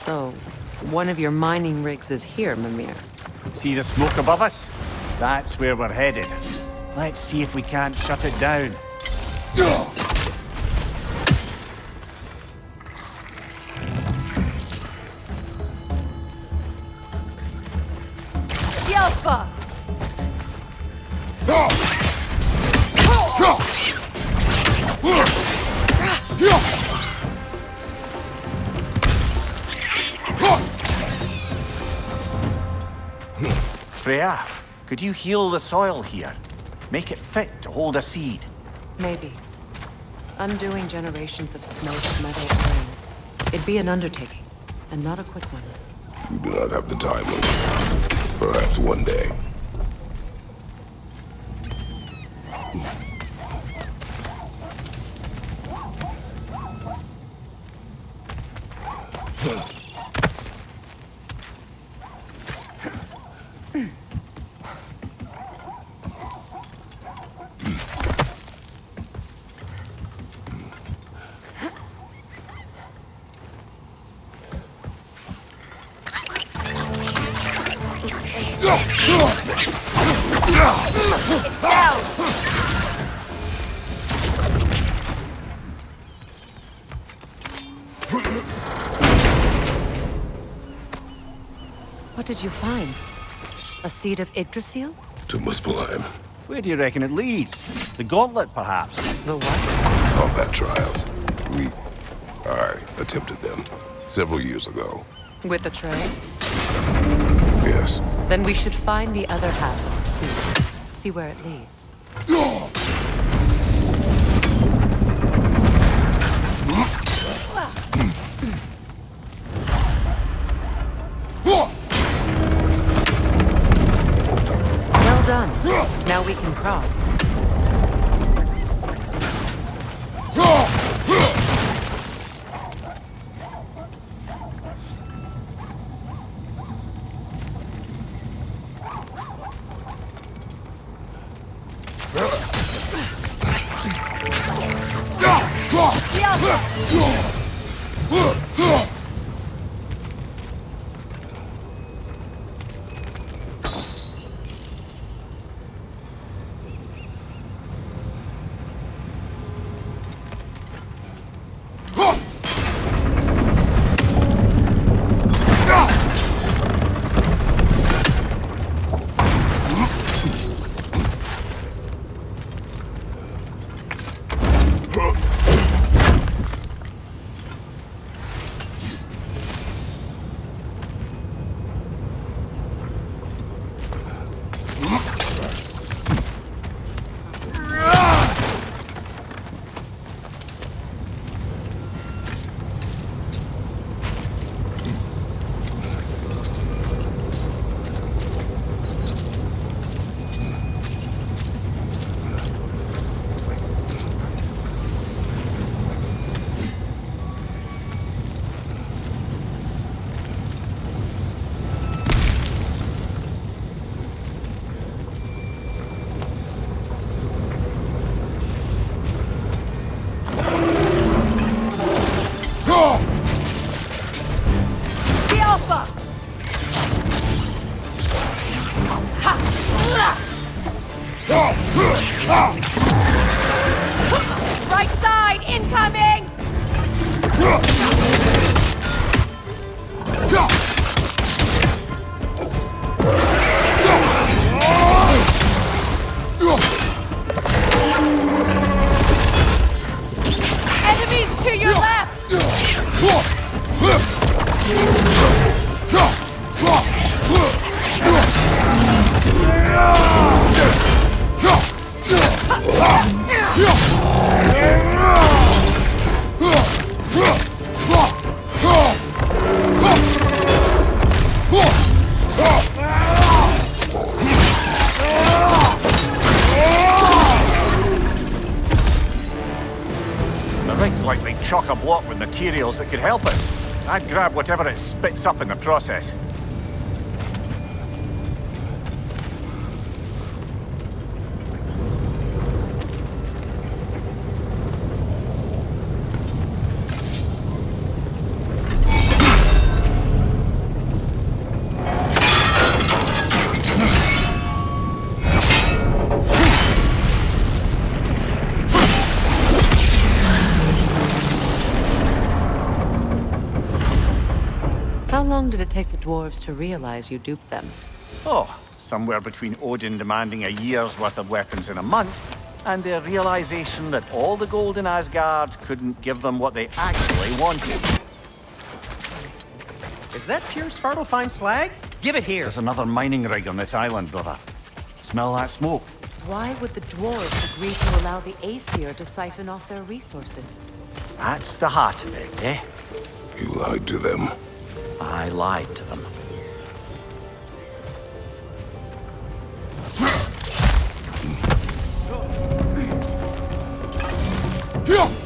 So, one of your mining rigs is here, Mimir. See the smoke above us? That's where we're headed. Let's see if we can't shut it down. Could you heal the soil here? Make it fit to hold a seed. Maybe. Undoing generations of smoked metal iron. It'd be an undertaking, and not a quick one. We do not have the time, Perhaps one day. Did you find? A seed of Yggdrasil? To Muspelheim. Where do you reckon it leads? The gauntlet, perhaps? The what? Combat trials. We... I attempted them. Several years ago. With the trails? Yes. Then we should find the other half of the seed. See where it leads. Now we can cross. Could help us. I'd grab whatever it spits up in the process. Long did it take the dwarves to realize you duped them? Oh, somewhere between Odin demanding a year's worth of weapons in a month, and their realization that all the gold in Asgard couldn't give them what they actually wanted. Is that pure Svartalfheim slag? Give it here. There's another mining rig on this island, brother. Smell that smoke? Why would the dwarves agree to allow the Aesir to siphon off their resources? That's the heart of it, eh? You lied to them. I lied to them. Above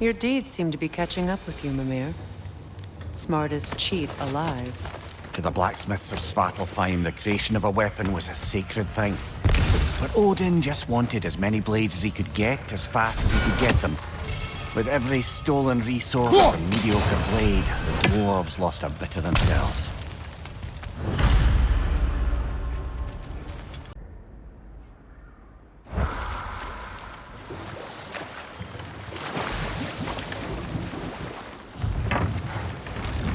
Your deeds seem to be catching up with you, Mimir. Smartest cheat alive. To the blacksmiths of Svartalfheim, the creation of a weapon was a sacred thing. But Odin just wanted as many blades as he could get, as fast as he could get them. With every stolen resource and mediocre blade, the dwarves lost a bit of themselves.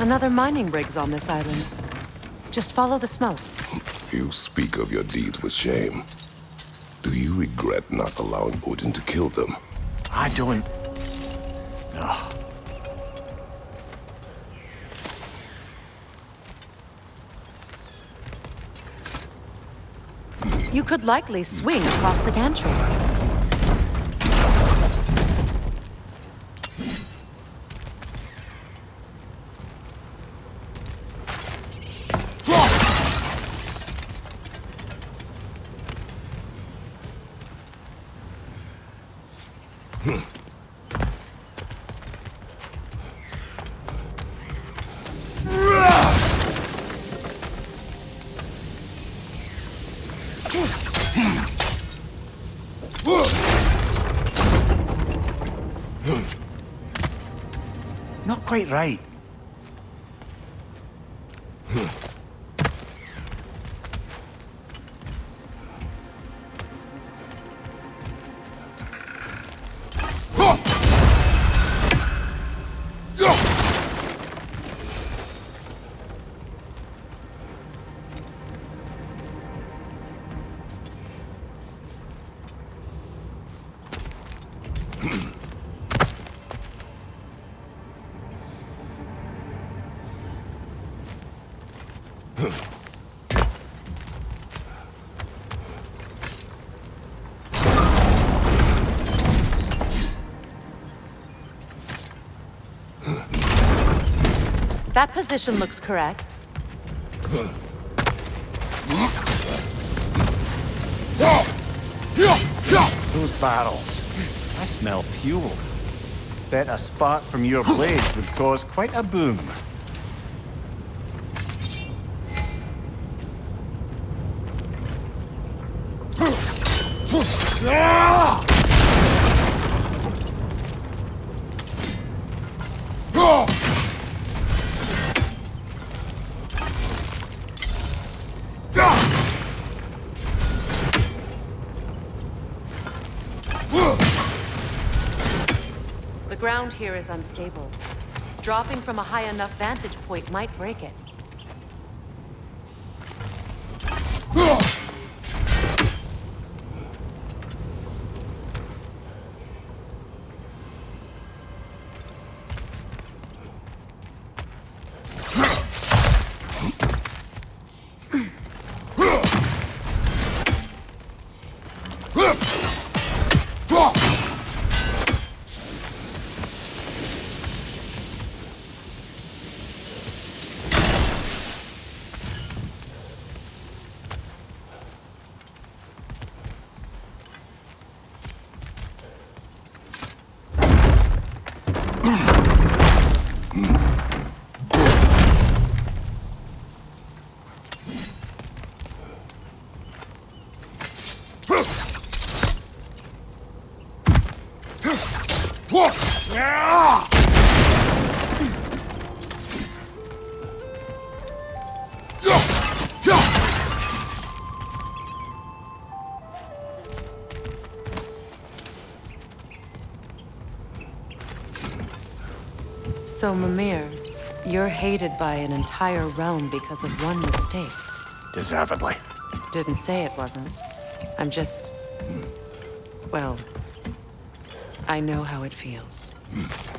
Another mining rig's on this island. Just follow the smoke. You speak of your deeds with shame. Do you regret not allowing Odin to kill them? I don't... Ugh. You could likely swing across the gantry. Quite right. That position looks correct. Those barrels. I smell fuel. Bet a spark from your blades would cause quite a boom. The here is unstable. Dropping from a high enough vantage point might break it. Mimir, by an entire realm because of one mistake. Deservedly. Didn't say it wasn't. I'm just... Hmm. Well... I know how it feels. Behind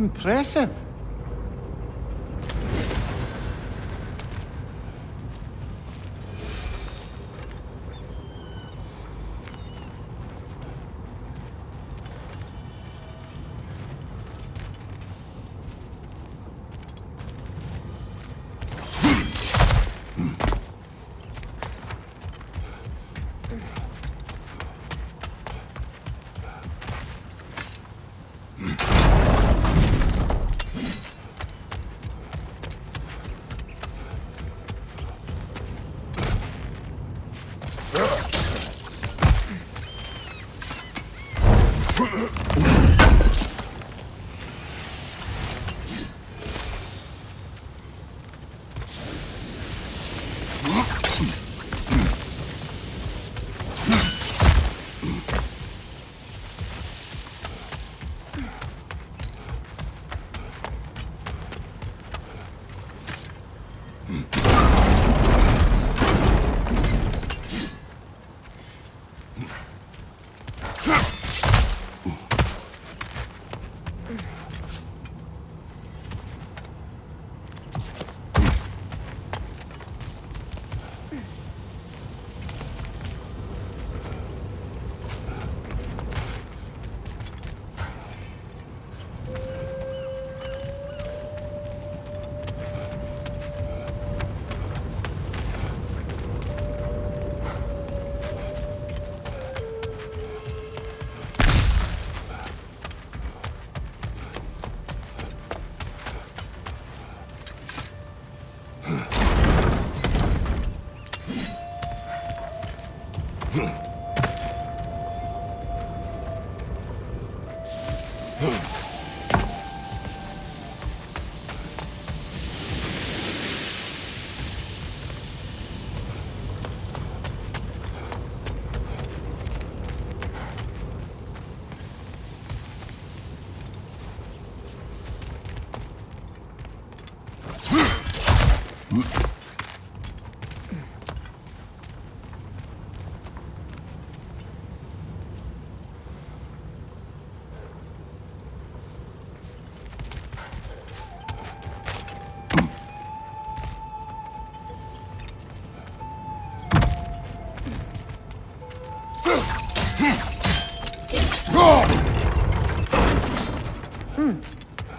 Impressive.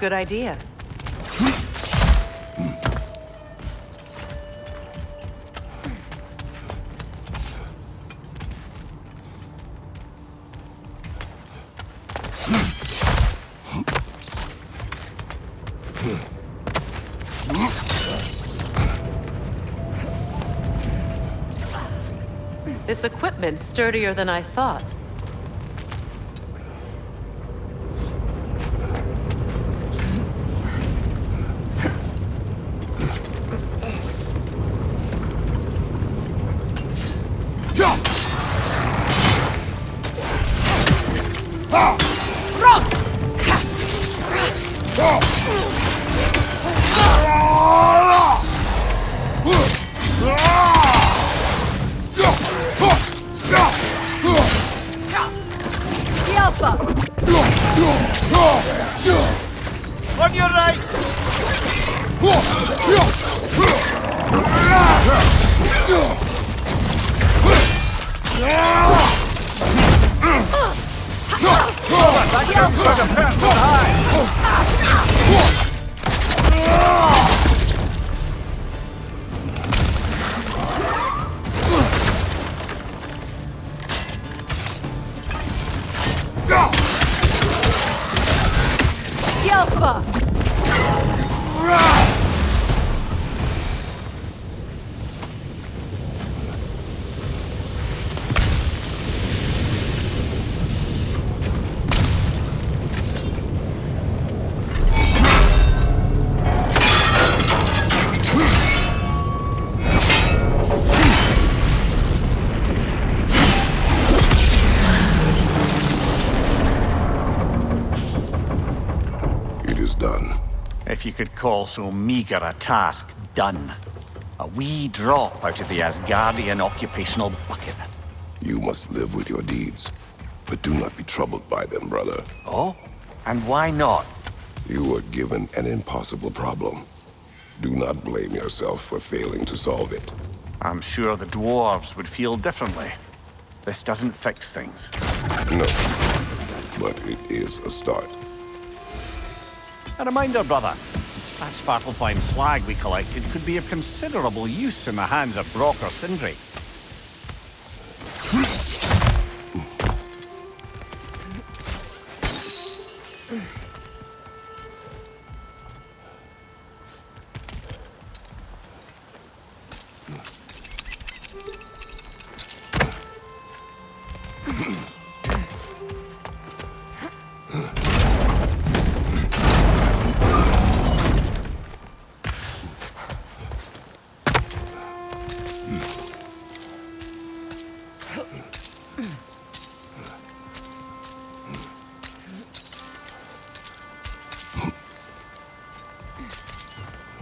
Good idea. This equipment's sturdier than I thought. Like a pet, die! could call so meagre a task done. A wee drop out of the Asgardian occupational bucket. You must live with your deeds, but do not be troubled by them, brother. Oh? And why not? You were given an impossible problem. Do not blame yourself for failing to solve it. I'm sure the dwarves would feel differently. This doesn't fix things. No, but it is a start. A reminder, brother. That Svartalfheim slag we collected could be of considerable use in the hands of Brok or Sindri.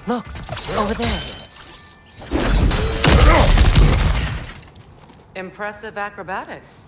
Look, over there. Impressive acrobatics.